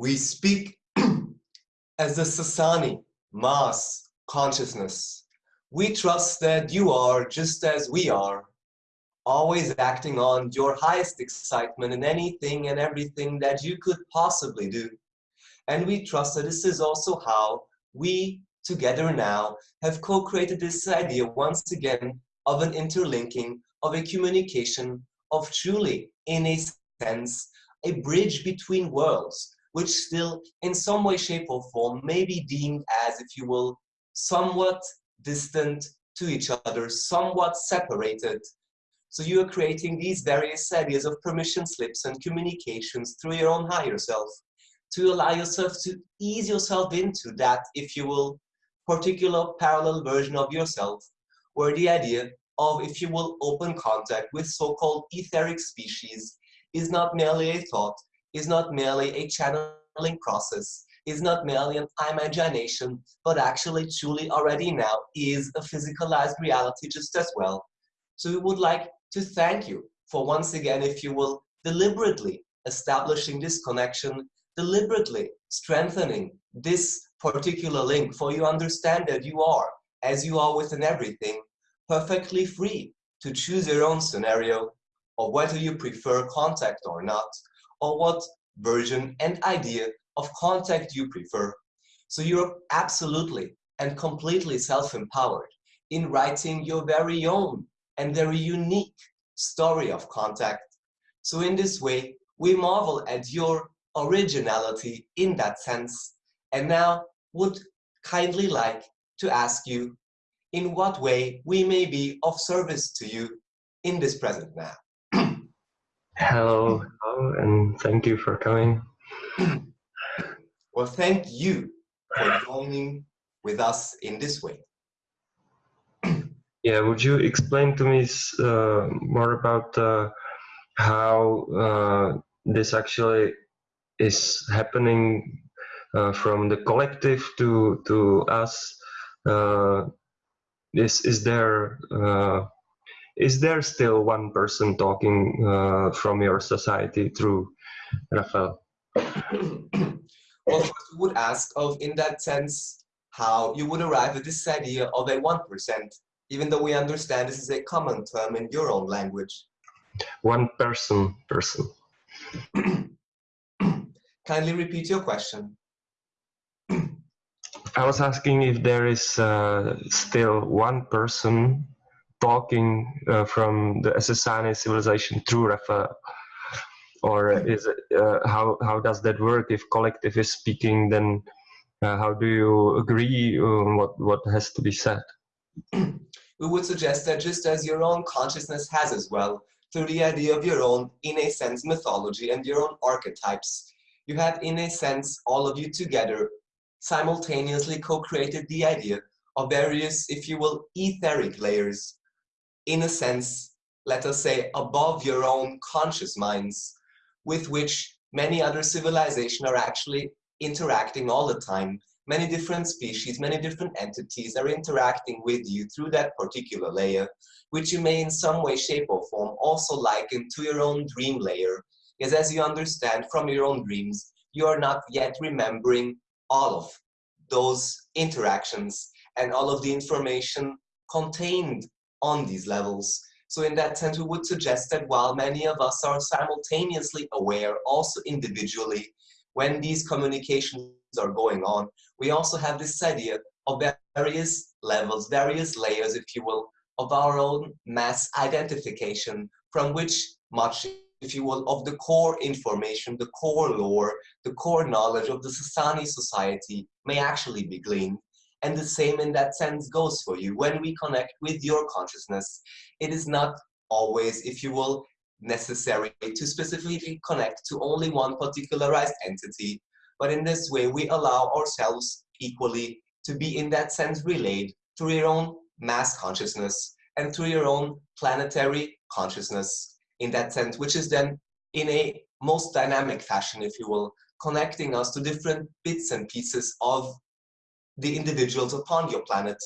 we speak as the Sasani, mass, consciousness. We trust that you are just as we are, always acting on your highest excitement in anything and everything that you could possibly do. And we trust that this is also how we together now have co-created this idea once again of an interlinking, of a communication, of truly, in a sense, a bridge between worlds, which still in some way, shape or form may be deemed as, if you will, somewhat distant to each other, somewhat separated. So you are creating these various areas of permission slips and communications through your own higher self to allow yourself to ease yourself into that, if you will, particular parallel version of yourself, where the idea of, if you will, open contact with so-called etheric species is not merely a thought, is not merely a channeling process, is not merely an imagination, but actually truly already now is a physicalized reality just as well. So we would like to thank you for once again, if you will, deliberately establishing this connection, deliberately strengthening this particular link, for you understand that you are, as you are within everything, perfectly free to choose your own scenario, or whether you prefer contact or not, or what version and idea of contact you prefer. So you're absolutely and completely self-empowered in writing your very own and very unique story of contact. So in this way, we marvel at your originality in that sense, and now would kindly like to ask you in what way we may be of service to you in this present now. Hello, hello, and thank you for coming. well, thank you for joining with us in this way. yeah, would you explain to me uh, more about uh, how uh, this actually is happening uh, from the collective to to us? Uh, is is there uh, is there still one person talking uh, from your society through Raphael? well, first we would ask of, in that sense, how you would arrive at this idea of a 1%, even though we understand this is a common term in your own language. One person, person. Kindly repeat your question. I was asking if there is uh, still one person talking uh, from the Essassani civilization through Raphael? Or is it, uh, how, how does that work? If collective is speaking, then uh, how do you agree on what, what has to be said? we would suggest that just as your own consciousness has as well, through the idea of your own, in a sense, mythology and your own archetypes, you have, in a sense, all of you together simultaneously co-created the idea of various, if you will, etheric layers in a sense, let us say, above your own conscious minds, with which many other civilizations are actually interacting all the time many different species, many different entities are interacting with you through that particular layer, which you may in some way, shape or form also liken to your own dream layer. Because as you understand from your own dreams, you are not yet remembering all of those interactions and all of the information contained on these levels. So in that sense, we would suggest that while many of us are simultaneously aware, also individually, when these communications are going on, we also have this idea of various levels, various layers, if you will, of our own mass identification from which much, if you will, of the core information, the core lore, the core knowledge of the Sasani society may actually be gleaned. And the same in that sense goes for you. When we connect with your consciousness, it is not always, if you will, necessary to specifically connect to only one particularized entity. But in this way, we allow ourselves equally to be in that sense relayed through your own mass consciousness and through your own planetary consciousness in that sense, which is then in a most dynamic fashion, if you will, connecting us to different bits and pieces of the individuals upon your planet,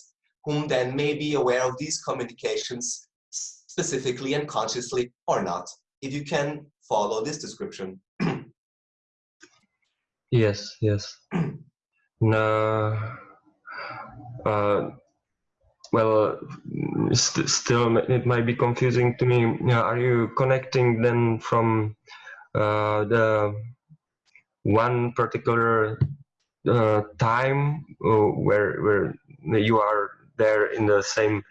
whom then may be aware of these communications specifically and consciously or not, if you can follow this description. yes, yes. no, uh, well, st still it might be confusing to me. Are you connecting then from uh, the one particular uh, time where where you are there in the same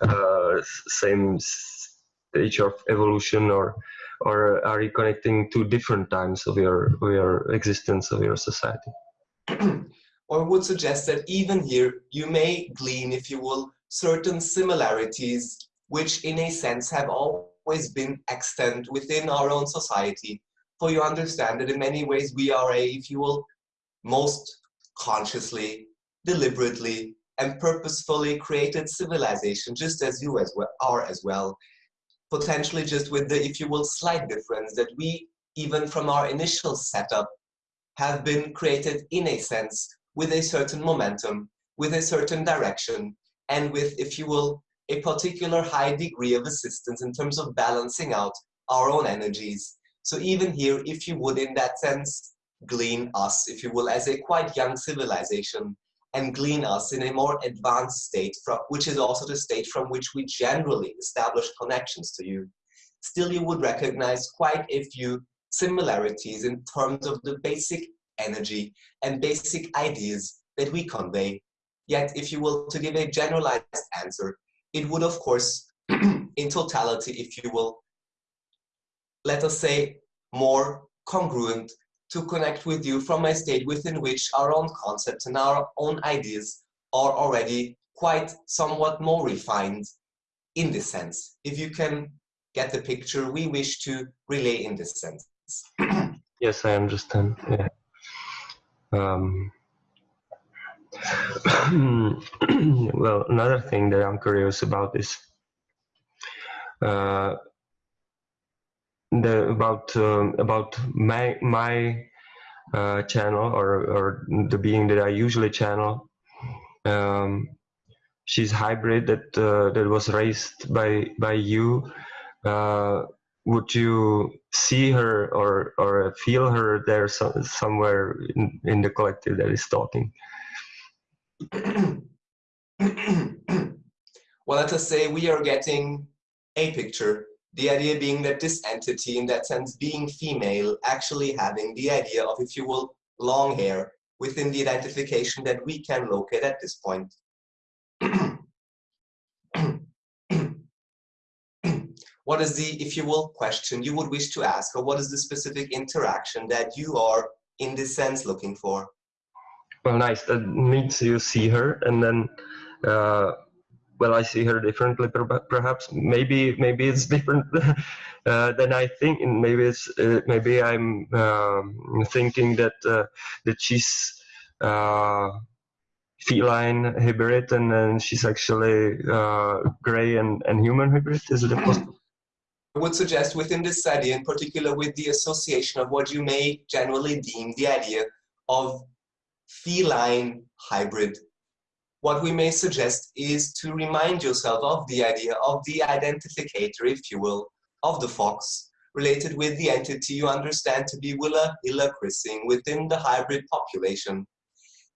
uh, same stage of evolution or or are you connecting to different times of your of your existence of your society? Or would suggest that even here you may glean if you will certain similarities which in a sense have always been extant within our own society. For you understand that in many ways we are a if you will most consciously, deliberately, and purposefully created civilization, just as you as well, are as well. Potentially just with the, if you will, slight difference that we, even from our initial setup, have been created in a sense with a certain momentum, with a certain direction, and with, if you will, a particular high degree of assistance in terms of balancing out our own energies. So even here, if you would, in that sense, glean us, if you will, as a quite young civilization and glean us in a more advanced state, from, which is also the state from which we generally establish connections to you. Still, you would recognize quite a few similarities in terms of the basic energy and basic ideas that we convey. Yet, if you will, to give a generalized answer, it would, of course, in totality, if you will, let us say, more congruent to connect with you from a state within which our own concepts and our own ideas are already quite somewhat more refined in this sense. If you can get the picture we wish to relay in this sense. yes, I understand. Yeah. Um, well, another thing that I'm curious about is uh, the about um, about my my uh, channel or or the being that I usually channel. Um, she's hybrid that uh, that was raised by by you. Uh, would you see her or or feel her there so, somewhere in, in the collective that is talking? well, let us say we are getting a picture the idea being that this entity, in that sense, being female, actually having the idea of, if you will, long hair within the identification that we can locate at this point. what is the, if you will, question you would wish to ask, or what is the specific interaction that you are, in this sense, looking for? Well, nice. That means you see her, and then uh, well, I see her differently, perhaps. Maybe maybe it's different uh, than I think, and maybe it's uh, maybe I'm um, thinking that uh, that she's uh, feline hybrid, and she's actually uh, gray and, and human hybrid. Is it possible? I would suggest within this study, in particular with the association of what you may generally deem the idea of feline hybrid, what we may suggest is to remind yourself of the idea of the identificator, if you will, of the fox, related with the entity you understand to be Willa illa Chrising within the hybrid population,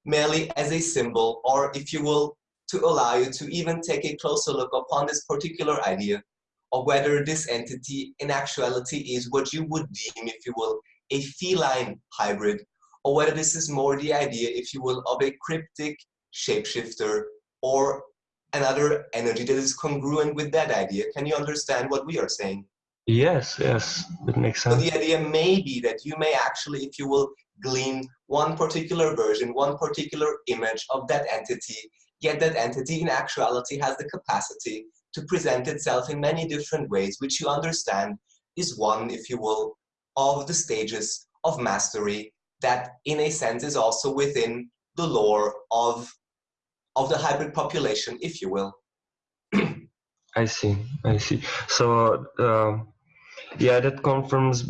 merely as a symbol, or if you will, to allow you to even take a closer look upon this particular idea of whether this entity in actuality is what you would deem, if you will, a feline hybrid, or whether this is more the idea, if you will, of a cryptic shapeshifter or another energy that is congruent with that idea. Can you understand what we are saying? Yes, yes, it makes sense. So the idea may be that you may actually, if you will, glean one particular version, one particular image of that entity, yet that entity in actuality has the capacity to present itself in many different ways, which you understand is one, if you will, of the stages of mastery that in a sense is also within the lore of, of the hybrid population, if you will. I see, I see. So, uh, yeah, that confirms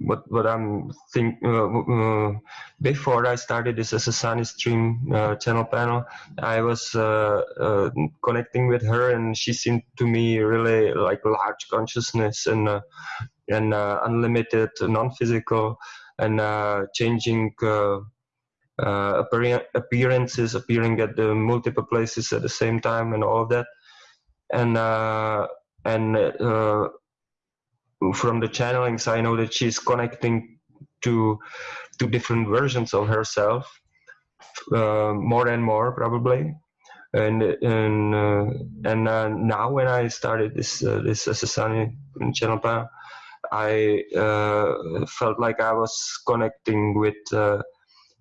what what I'm think. Uh, uh, before I started this as a Sunny Stream uh, channel panel, I was uh, uh, connecting with her, and she seemed to me really like large consciousness and and unlimited, non-physical, and changing. Appearances appearing at the multiple places at the same time and all of that and and from the channelings, I know that she's connecting to to different versions of herself, uh, more and more probably. And and uh, and uh, now when I started this uh, this Essassani channel I uh, felt like I was connecting with uh,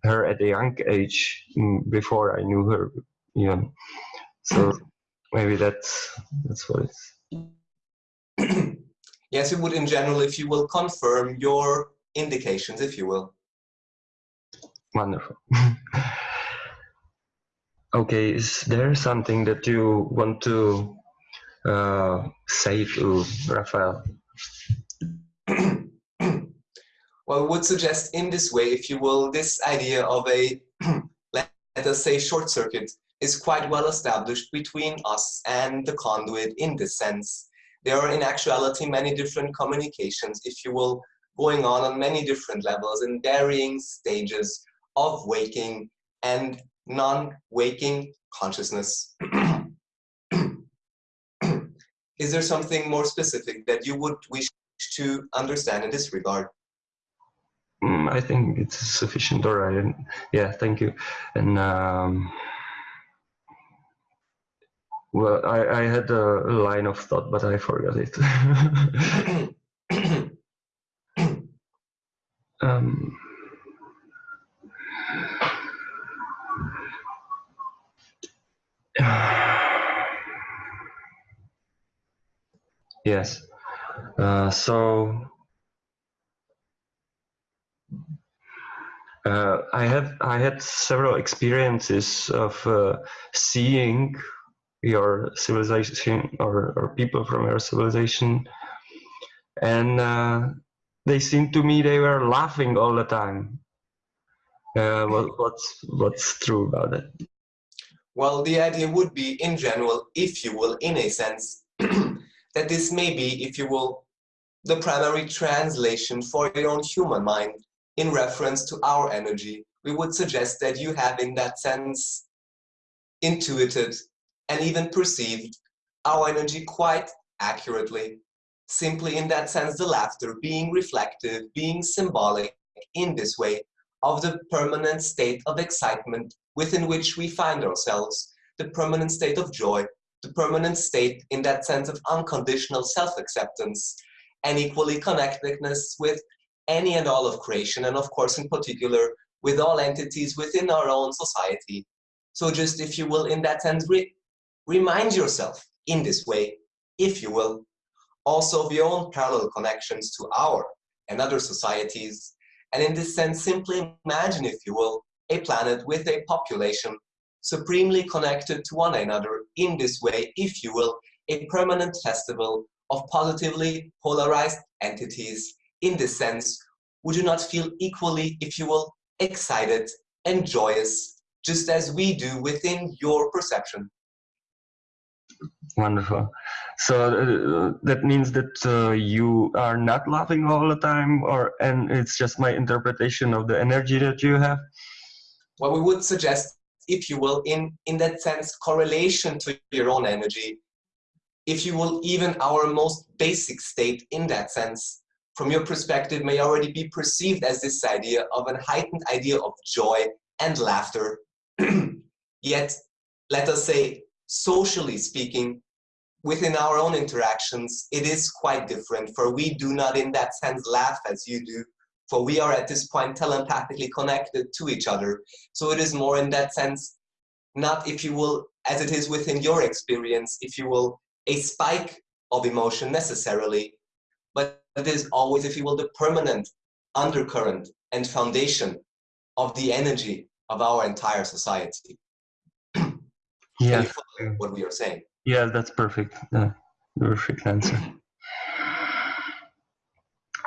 her at a young age mm, before I knew her. Yeah, so maybe that's that's what it's. Yes, it would in general, if you will confirm your indications, if you will. Wonderful. okay, is there something that you want to uh, say to Raphael? Well, would suggest in this way, if you will, this idea of a, let us say, short circuit is quite well established between us and the conduit in this sense there are in actuality many different communications, if you will, going on on many different levels in varying stages of waking and non-waking consciousness. Is there something more specific that you would wish to understand in this regard? Mm, I think it's sufficient, all right. Yeah, thank you. And um, well, I, I had a line of thought, but I forgot it. um, yes. Uh, so uh, I have I had several experiences of uh, seeing your civilization or, or people from your civilization. And uh, they seemed to me they were laughing all the time. Uh, what, what's what's true about it? Well the idea would be in general if you will in a sense that this may be if you will the primary translation for your own human mind in reference to our energy we would suggest that you have in that sense intuited and even perceived our energy quite accurately. Simply in that sense, the laughter being reflective, being symbolic in this way of the permanent state of excitement within which we find ourselves, the permanent state of joy, the permanent state in that sense of unconditional self-acceptance and equally connectedness with any and all of creation and of course in particular with all entities within our own society. So just if you will in that sense Remind yourself in this way, if you will, also of your own parallel connections to our and other societies. And in this sense, simply imagine, if you will, a planet with a population supremely connected to one another in this way, if you will, a permanent festival of positively polarized entities in this sense, would you not feel equally, if you will, excited and joyous, just as we do within your perception. Wonderful. So uh, that means that uh, you are not laughing all the time, or and it's just my interpretation of the energy that you have. Well, we would suggest, if you will, in in that sense, correlation to your own energy. If you will, even our most basic state in that sense, from your perspective, may already be perceived as this idea of a heightened idea of joy and laughter. Yet, let us say, socially speaking, within our own interactions, it is quite different, for we do not in that sense laugh as you do, for we are at this point telepathically connected to each other. So it is more in that sense, not if you will, as it is within your experience, if you will, a spike of emotion necessarily, but it is always, if you will, the permanent undercurrent and foundation of the energy of our entire society. Yeah. what we are saying. Yeah, that's perfect. Uh, perfect answer.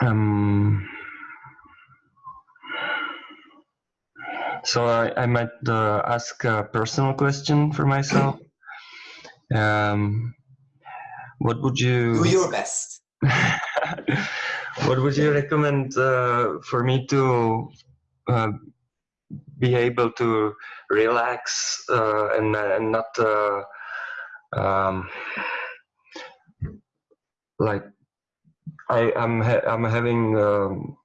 Um, so I, I might uh, ask a personal question for myself. Um, what would you do your best? what would you recommend uh, for me to uh, be able to relax uh, and, and not uh, um, like I am ha I'm having um,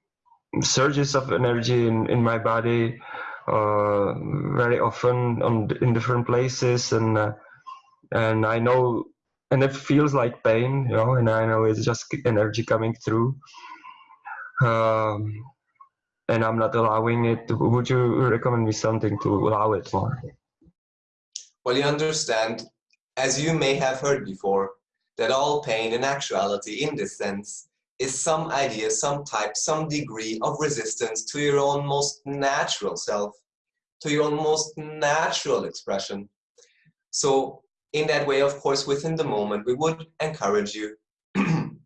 surges of energy in, in my body uh, very often on in different places and uh, and I know and it feels like pain you know and I know it's just energy coming through um, and I'm not allowing it would you recommend me something to allow it more well you understand as you may have heard before, that all pain in actuality in this sense is some idea, some type, some degree of resistance to your own most natural self, to your own most natural expression. So in that way, of course, within the moment, we would encourage you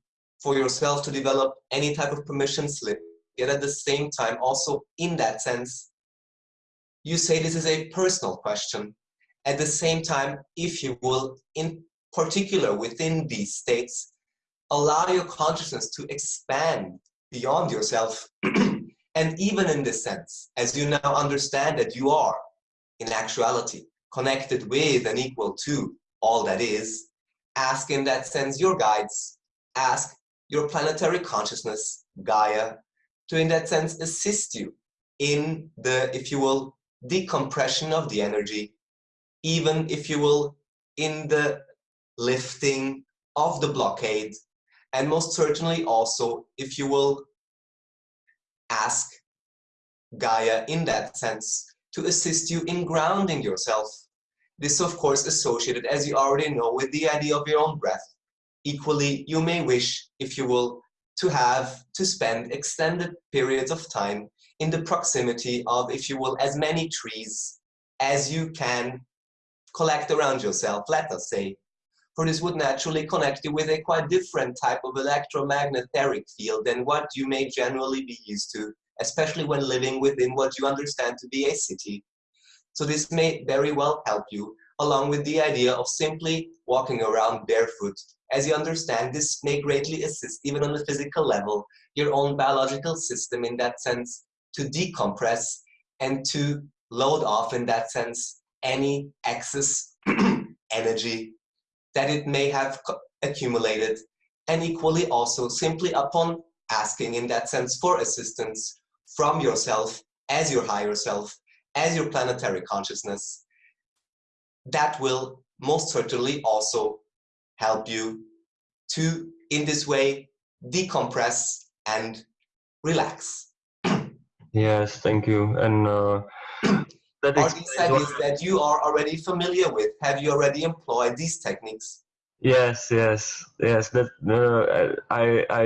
for yourself to develop any type of permission slip, yet at the same time, also in that sense, you say this is a personal question. At the same time, if you will, in particular within these states, allow your consciousness to expand beyond yourself. and even in this sense, as you now understand that you are, in actuality, connected with and equal to all that is, ask in that sense your guides, ask your planetary consciousness, Gaia, to in that sense assist you in the, if you will, decompression of the energy even if you will, in the lifting of the blockade, and most certainly also, if you will, ask Gaia in that sense to assist you in grounding yourself. This, of course, associated, as you already know, with the idea of your own breath. Equally, you may wish, if you will, to have to spend extended periods of time in the proximity of, if you will, as many trees as you can collect around yourself, let us say. For this would naturally connect you with a quite different type of electromagnetic field than what you may generally be used to, especially when living within what you understand to be a city. So this may very well help you, along with the idea of simply walking around barefoot. As you understand, this may greatly assist, even on the physical level, your own biological system in that sense, to decompress and to load off in that sense any excess energy that it may have accumulated and equally also simply upon asking in that sense for assistance from yourself as your higher self, as your planetary consciousness, that will most certainly also help you to, in this way, decompress and relax. Yes, thank you. And uh, that are these techniques that you are already familiar with? Have you already employed these techniques? Yes, yes, yes. That uh, I I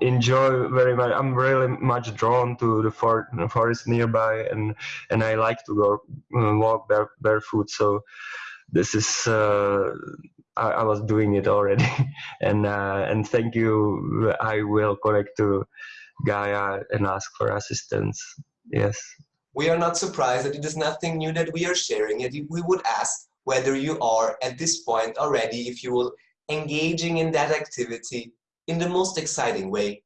enjoy very much. I'm really much drawn to the, for, forest nearby, and and I like to go uh, walk bare, barefoot. So this is uh, I, I, was doing it already, and uh, and thank you. I will connect to Gaia and ask for assistance. Yes. We are not surprised that it is nothing new that we are sharing, yet we would ask whether you are at this point already, if you will, engaging in that activity in the most exciting way,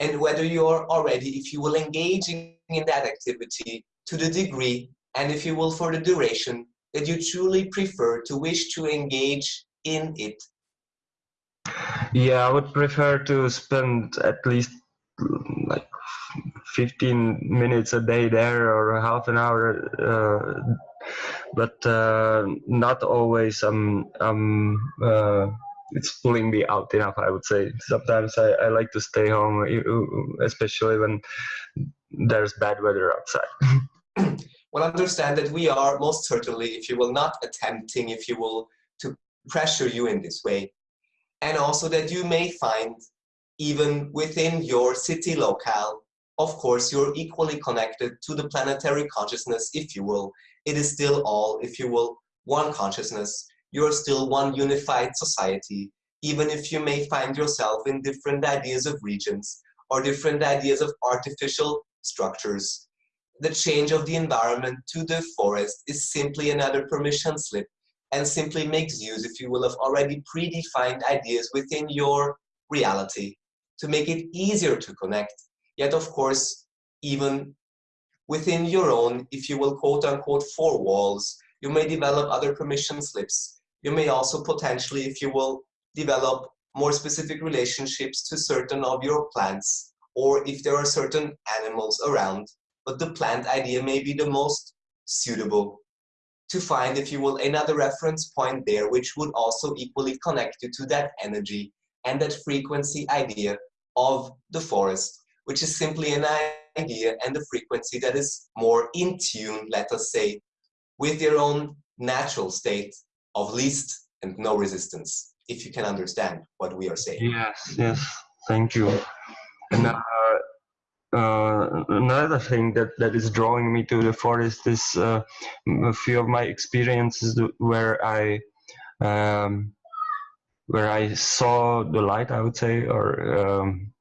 and whether you're already, if you will, engaging in that activity to the degree, and if you will, for the duration, that you truly prefer to wish to engage in it. Yeah, I would prefer to spend at least like 15 minutes a day there or half an hour uh, but uh, not always um, um, uh, it's pulling me out enough i would say. Sometimes I, I like to stay home especially when there's bad weather outside. Well understand that we are most certainly if you will not attempting if you will to pressure you in this way. And also that you may find even within your city locale of course you're equally connected to the planetary consciousness if you will it is still all if you will one consciousness you're still one unified society, even if you may find yourself in different ideas of regions or different ideas of artificial structures. The change of the environment to the forest is simply another permission slip and simply makes use, if you will, of already predefined ideas within your reality to make it easier to connect. Yet, of course, even within your own, if you will, quote unquote, four walls, you may develop other permission slips. You may also potentially, if you will, develop more specific relationships to certain of your plants, or if there are certain animals around, but the plant idea may be the most suitable to find, if you will, another reference point there, which would also equally connect you to that energy and that frequency idea of the forest, which is simply an idea and a frequency that is more in tune, let us say, with your own natural state of least and no resistance, if you can understand what we are saying. Yes, yes, thank you. And uh, uh, another thing that, that is drawing me to the forest is uh, a few of my experiences where I um, where I saw the light, I would say, or um,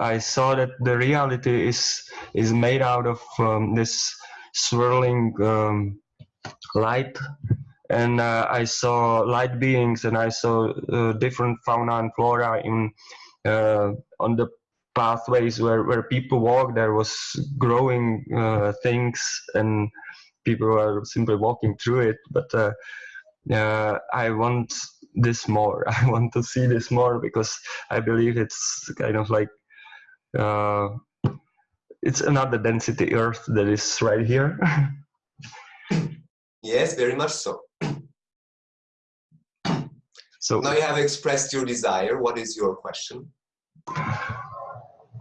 I, saw that the reality is is made out of um, this swirling um, light. And uh, I saw light beings and I saw uh, different fauna and flora in uh, on the pathways where, where people walk. There was growing uh, things and people were simply walking through it. But uh, uh, I want this more. I want to see this more because I believe it's kind of like it's another density earth that is right here yes very much so so now you have expressed your desire. What is your question?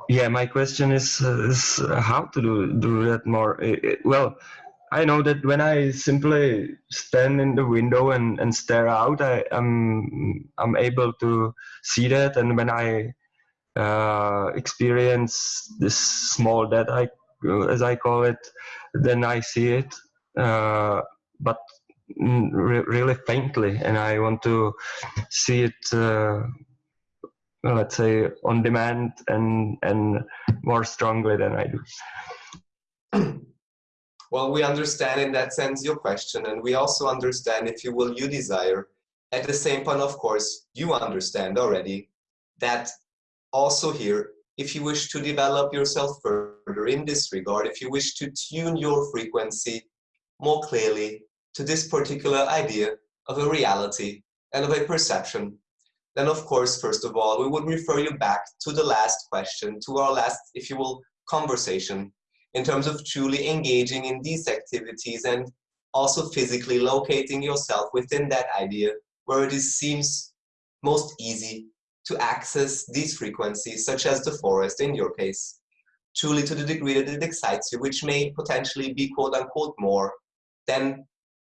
Yeah, my question is, uh, is how to do, do that more. It, it, well, I know that when I simply stand in the window and, and stare out, I am I'm, I'm able to see that. And when I uh, experience this small that I, as I call it, then I see it. Uh, but re really faintly, and I want to see it, uh, let's say, on demand and and more strongly than I do. Well, we understand in that sense your question, and we also understand, if you will, you desire. At the same point, of course, you understand already that also here, if you wish to develop yourself further in this regard, if you wish to tune your frequency more clearly, to this particular idea of a reality and of a perception, then of course, first of all, we would refer you back to the last question, to our last, if you will, conversation, in terms of truly engaging in these activities and also physically locating yourself within that idea where it is, seems most easy to access these frequencies, such as the forest in your case, truly to the degree that it excites you, which may potentially be quote unquote more than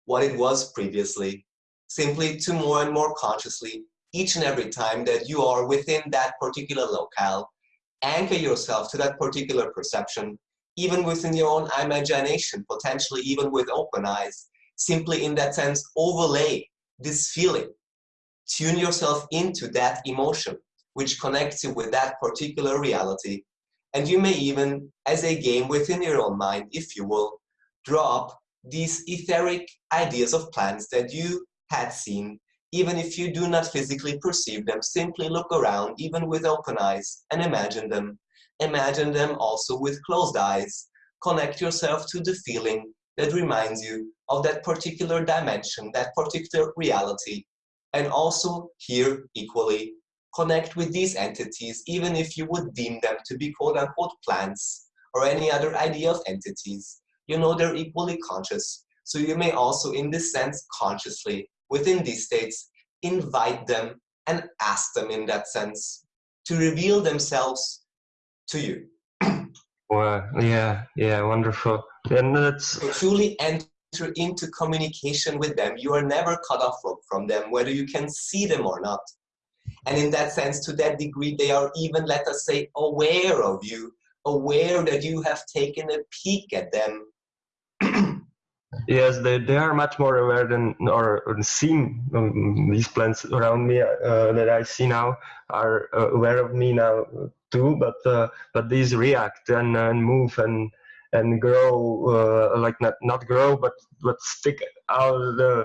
what it was previously, simply to more and more consciously, each and every time that you are within that particular locale, anchor yourself to that particular perception, even within your own imagination, potentially even with open eyes, simply in that sense, overlay this feeling. Tune yourself into that emotion, which connects you with that particular reality. And you may even, as a game within your own mind, if you will, drop these etheric ideas of plants that you had seen, even if you do not physically perceive them, simply look around, even with open eyes, and imagine them. Imagine them also with closed eyes. Connect yourself to the feeling that reminds you of that particular dimension, that particular reality. And also here, equally, connect with these entities, even if you would deem them to be quote unquote plants or any other idea of entities. You know they're equally conscious. So you may also, in this sense, consciously, within these states, invite them and ask them in that sense to reveal themselves to you. Wow, yeah, yeah, wonderful. And that's so truly enter into communication with them. You are never cut off from, from them, whether you can see them or not. And in that sense, to that degree, they are even, let us say, aware of you, aware that you have taken a peek at them. yes, they, they are much more aware than or, or seen um, these plants around me uh, that I see now are uh, aware of me now too. But uh, but these react and, and move and and grow uh, like not not grow but but stick out the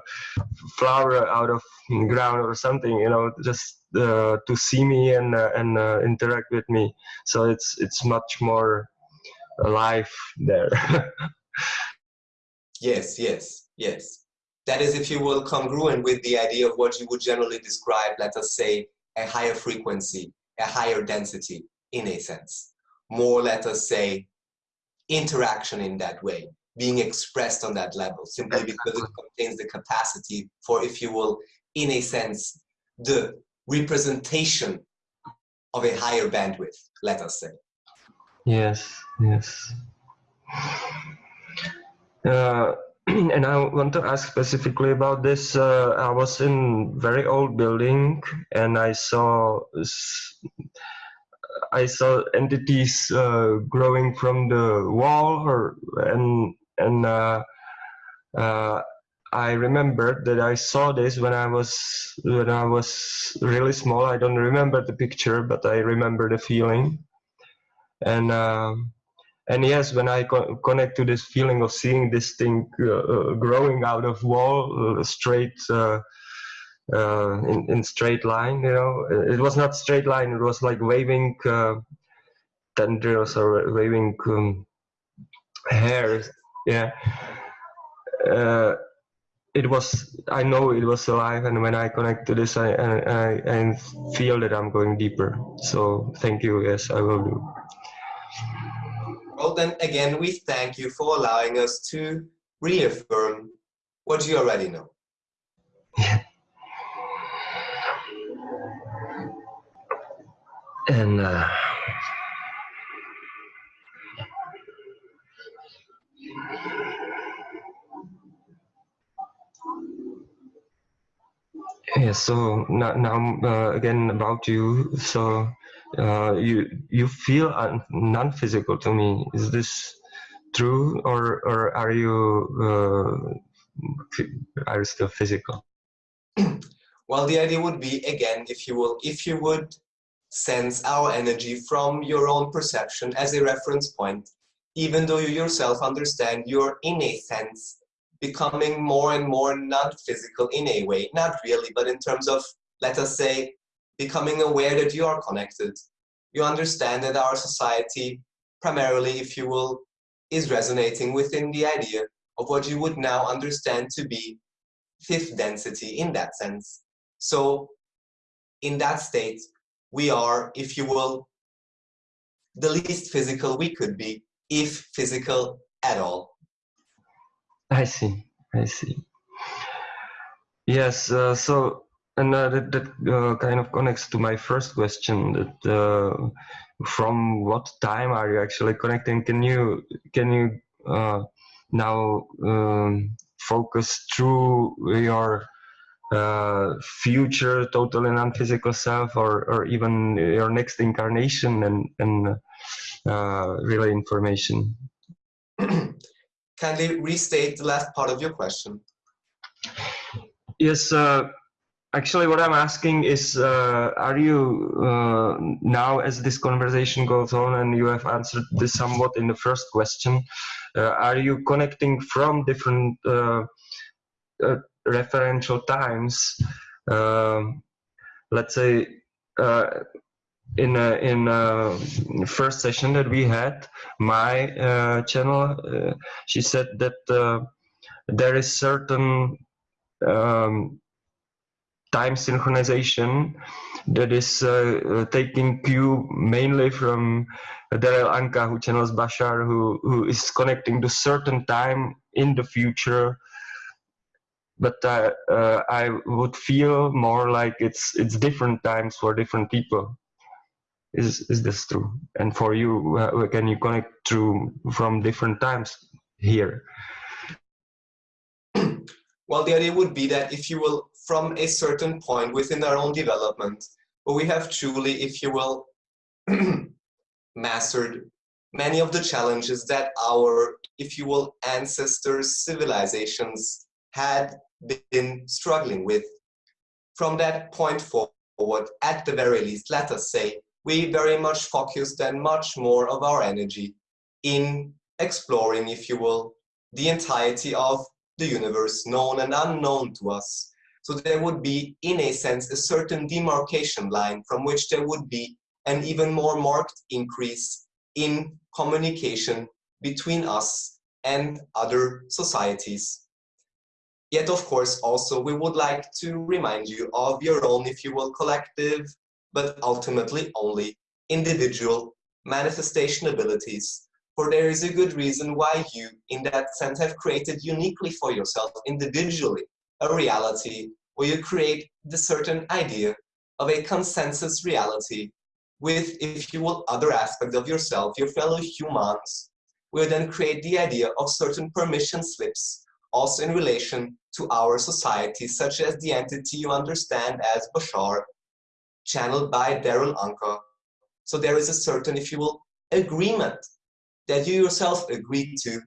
flower out of ground or something you know just uh, to see me and uh, and uh, interact with me. So it's it's much more alive there. Yes yes yes. That is if you will congruent with the idea of what you would generally describe let us say a higher frequency a higher density in a sense. More let us say interaction in that way, being expressed on that level, simply because it contains the capacity for, if you will, in a sense, the representation of a higher bandwidth, let us say. Yes, yes. Uh, and I want to ask specifically about this. Uh, I was in very old building and I saw I saw entities uh, growing from the wall, or and and uh, uh, I remembered that I saw this when I was when I was really small. I don't remember the picture, but I remember the feeling. And um, and yes, when I co connect to this feeling of seeing this thing uh, uh, growing out of wall straight uh, in, in straight line, you know. It was not straight line, it was like waving uh, tendrils or waving um, hairs, yeah. Uh, it was, I know it was alive and when I connect to this, I, I, I feel that I'm going deeper. So thank you, yes, I will do. Well, then again, we thank you for allowing us to reaffirm what you already know. Yeah. and uh, yeah so now, now uh, again about you. So uh, you you feel non-physical to me. Is this true or or are you uh, are you still physical? Well the idea would be again if you will if you would sense our energy from your own perception as a reference point, even though you yourself understand you're in a sense becoming more and more non-physical in a way, not really, but in terms of, let us say, becoming aware that you are connected. You understand that our society, primarily, if you will, is resonating within the idea of what you would now understand to be fifth density in that sense. So in that state, we are, if you will, the least physical we could be, if physical at all. I see, I see. Yes, uh, so and uh, that, that uh, kind of connects to my first question. That uh, from what time are you actually connecting? Can you can you uh, now um, focus through your uh, future total and non-physical self or, or even your next incarnation and, and uh, relay information. Kindly restate the last part of your question. Yes, uh, actually what i'm asking is uh, are you uh, now as this conversation goes on and you have answered this somewhat in the first question uh, are you connecting from different uh, uh, referential times um, let's say uh, in a, in a first session that we had my channel she said that there is certain um, time synchronization that is uh, uh, taking cue mainly from Darryl Anka who channels Bashar who, who is connecting to certain time in the future but uh, uh, I would feel more like it's it's different times for different people. Is is this true? And for you uh, can you connect through from different times here? Well, the idea would be that if you will, from a certain point within our own development, we have truly, if you will, mastered many of the challenges that our, if you will, ancestors' civilizations had been struggling with. From that point forward, at the very least, let us say, we very much focused and much more of our energy in exploring, if you will, the entirety of the universe, known and unknown to us. So there would be, in a sense, a certain demarcation line from which there would be an even more marked increase in communication between us and other societies. Yet, of course, also we would like to remind you of your own, if you will, collective, but ultimately only individual manifestation abilities. For there is a good reason why you, in that sense, have created uniquely for yourself, individually, a reality where you create the certain idea of a consensus reality with, if you will, other aspects of yourself, your fellow humans, will then create the idea of certain permission slips, also in relation to our society, such as the entity you understand as Bashar, channeled by Darryl Anka. So there is a certain, if you will, agreement that you yourself agreed to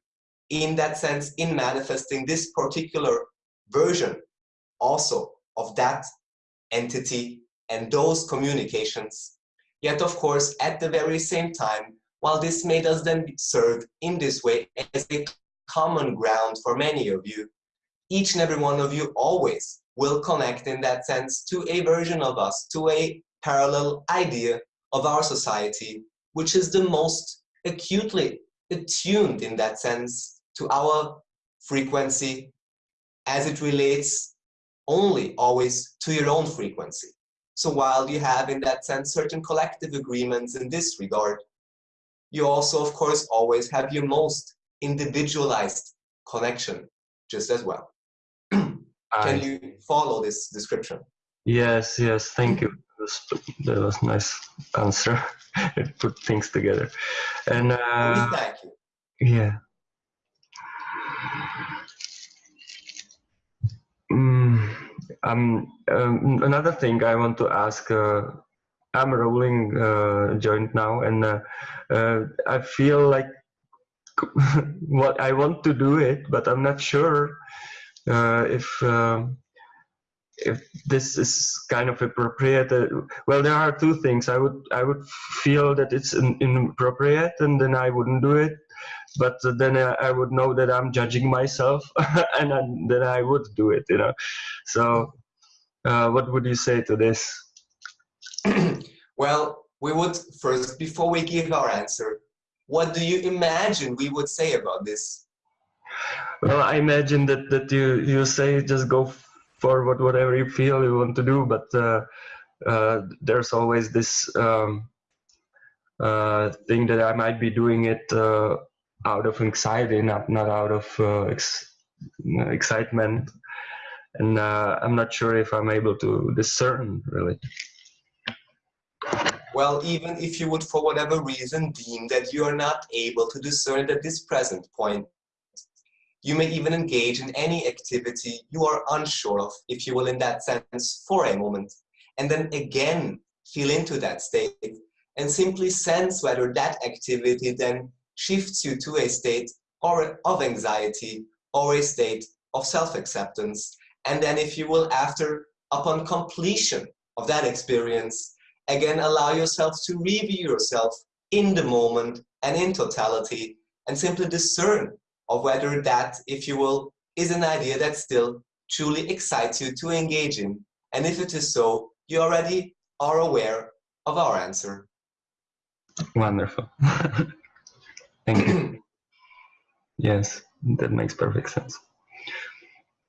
in that sense in manifesting this particular version also of that entity and those communications. Yet, of course, at the very same time, while this made us then serve in this way as a common ground for many of you, each and every one of you always will connect in that sense to a version of us, to a parallel idea of our society, which is the most acutely attuned in that sense to our frequency as it relates only always to your own frequency. So while you have in that sense certain collective agreements in this regard, you also of course always have your most individualized connection just as well. Can you follow this description? Yes, yes, thank you that was nice answer. it put things together, and uh, thank you. Yeah. Mm, um, um, another thing I want to ask. Uh, I'm rolling uh, joint now, and uh, uh, I feel like what I want to do it, but I'm not sure if um, if this is kind of appropriate uh, well there are two things. I would i would feel that it's in, inappropriate and then i wouldn't do it. But then uh, i would know that i'm judging myself and then i would do it you know. So uh, what would you say to this? Well we would first before we give our answer what do you imagine we would say about this well i imagine that that you you say just go forward whatever you feel you want to do but uh, uh, there's always this um, uh, thing that I might be doing it uh, out of anxiety not not out of uh, ex excitement. And uh, I'm not sure if I'm able to discern really. Well even if you would for whatever reason deem that you are not able to discern at this present point you may even engage in any activity you are unsure of, if you will, in that sense, for a moment. And then again, feel into that state and simply sense whether that activity then shifts you to a state or of anxiety or a state of self-acceptance. And then if you will, after upon completion of that experience, again allow yourself to review yourself in the moment and in totality and simply discern of whether that, if you will, is an idea that still truly excites you to engage in. And if it is so, you already are aware of our answer. Wonderful. Thank you. yes, that makes perfect sense.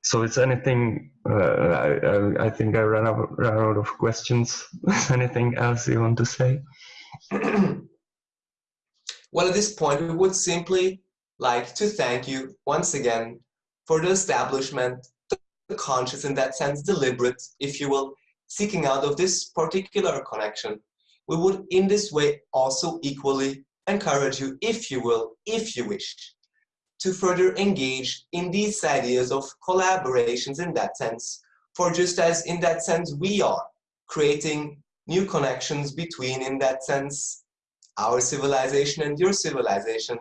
So it's anything, uh, I, I, think I ran out, ran out of questions. anything else you want to say? well, at this point, we would simply like to thank you once again for the establishment, the conscious, in that sense, deliberate, if you will, seeking out of this particular connection. We would in this way also equally encourage you, if you will, if you wish, to further engage in these ideas of collaborations in that sense, for just as in that sense we are creating new connections between, in that sense, our civilization and your civilization.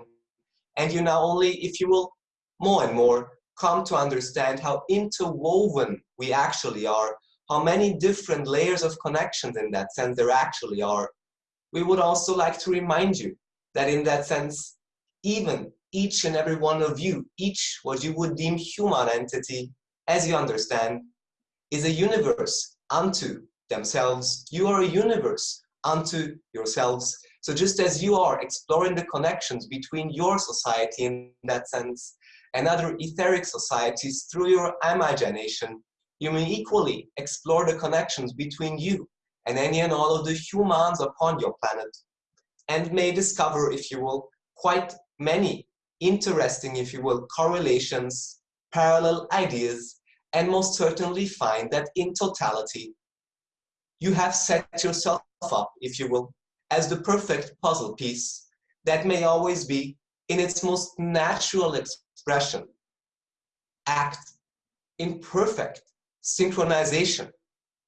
And you not only, if you will, more and more come to understand how interwoven we actually are, how many different layers of connections in that sense there actually are. We would also like to remind you that in that sense, even each and every one of you, each what you would deem human entity, as you understand, is a universe unto themselves. You are a universe unto yourselves. So just as you are exploring the connections between your society in that sense and other etheric societies through your imagination, you may equally explore the connections between you and any and all of the humans upon your planet and may discover, if you will, quite many interesting, if you will, correlations, parallel ideas, and most certainly find that in totality, you have set yourself up, if you will, as the perfect puzzle piece that may always be in its most natural expression, act in perfect synchronization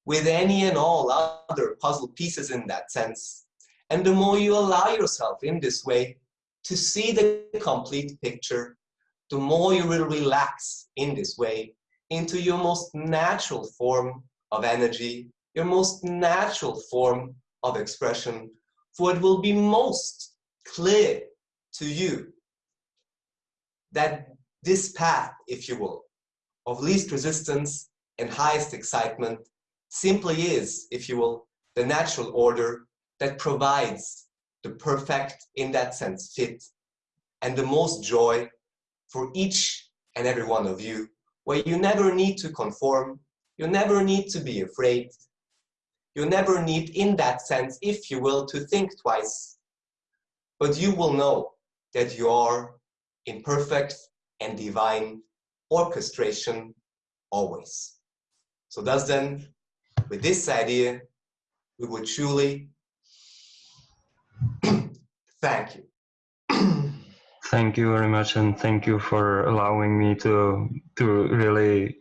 with any and all other puzzle pieces in that sense. And the more you allow yourself in this way to see the complete picture, the more you will relax in this way into your most natural form of energy, your most natural form of expression, for it will be most clear to you that this path, if you will, of least resistance and highest excitement simply is, if you will, the natural order that provides the perfect, in that sense, fit and the most joy for each and every one of you, where you never need to conform, you never need to be afraid, you never need, in that sense, if you will, to think twice, but you will know that you are in perfect and divine orchestration always. So thus then, with this idea, we would truly thank you. thank you very much, and thank you for allowing me to to really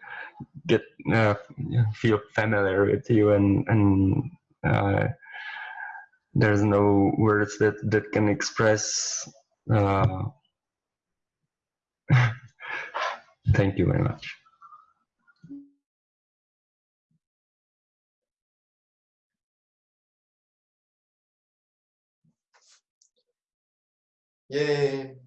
get uh, feel familiar with you and and uh, there's no words that that can express uh, thank you very much Yay.